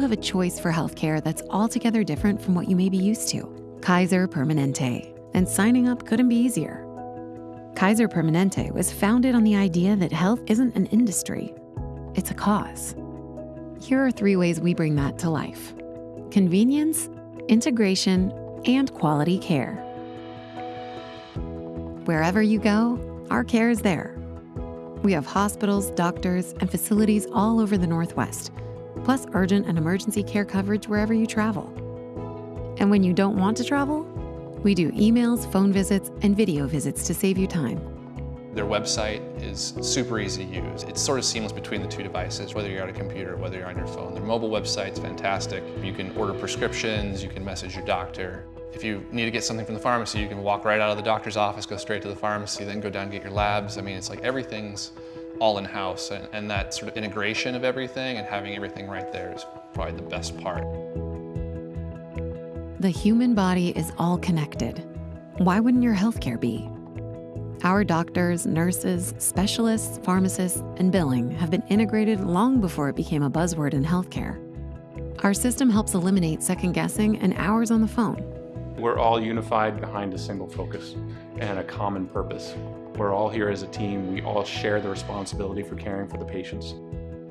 have a choice for healthcare that's altogether different from what you may be used to. Kaiser Permanente. And signing up couldn't be easier. Kaiser Permanente was founded on the idea that health isn't an industry, it's a cause. Here are three ways we bring that to life convenience, integration, and quality care. Wherever you go, our care is there. We have hospitals, doctors, and facilities all over the Northwest, plus urgent and emergency care coverage wherever you travel. And when you don't want to travel, we do emails, phone visits, and video visits to save you time. Their website is super easy to use. It's sort of seamless between the two devices, whether you're on a computer, whether you're on your phone. Their mobile website's fantastic. You can order prescriptions, you can message your doctor. If you need to get something from the pharmacy, you can walk right out of the doctor's office, go straight to the pharmacy, then go down and get your labs. I mean, it's like everything's all in-house, and, and that sort of integration of everything and having everything right there is probably the best part. The human body is all connected. Why wouldn't your healthcare be? Our doctors, nurses, specialists, pharmacists, and billing have been integrated long before it became a buzzword in healthcare. Our system helps eliminate second guessing and hours on the phone. We're all unified behind a single focus and a common purpose. We're all here as a team. We all share the responsibility for caring for the patients.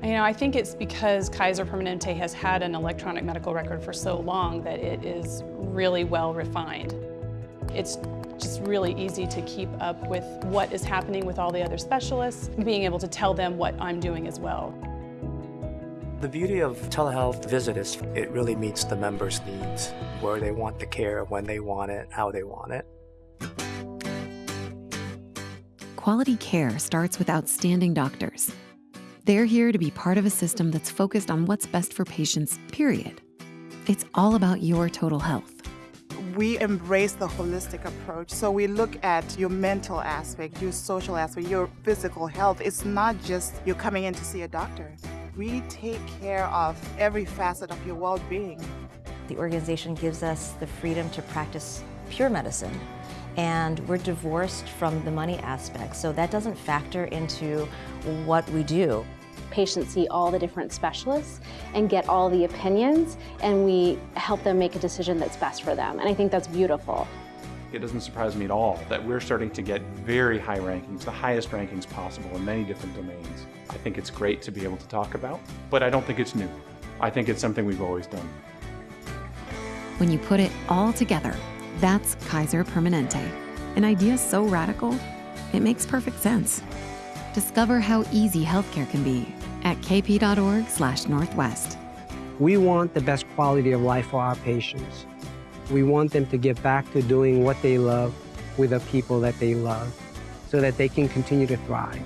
You know, I think it's because Kaiser Permanente has had an electronic medical record for so long that it is really well refined. It's just really easy to keep up with what is happening with all the other specialists, being able to tell them what I'm doing as well. The beauty of telehealth visit is it really meets the members' needs, where they want the care, when they want it, how they want it. Quality care starts with outstanding doctors. They're here to be part of a system that's focused on what's best for patients, period. It's all about your total health we embrace the holistic approach. So we look at your mental aspect, your social aspect, your physical health. It's not just you're coming in to see a doctor. We take care of every facet of your well being. The organization gives us the freedom to practice pure medicine, and we're divorced from the money aspect, so that doesn't factor into what we do patients see all the different specialists and get all the opinions, and we help them make a decision that's best for them. And I think that's beautiful. It doesn't surprise me at all that we're starting to get very high rankings, the highest rankings possible in many different domains. I think it's great to be able to talk about, but I don't think it's new. I think it's something we've always done. When you put it all together, that's Kaiser Permanente. An idea so radical, it makes perfect sense. Discover how easy healthcare can be at kp.org/northwest. We want the best quality of life for our patients. We want them to get back to doing what they love with the people that they love so that they can continue to thrive.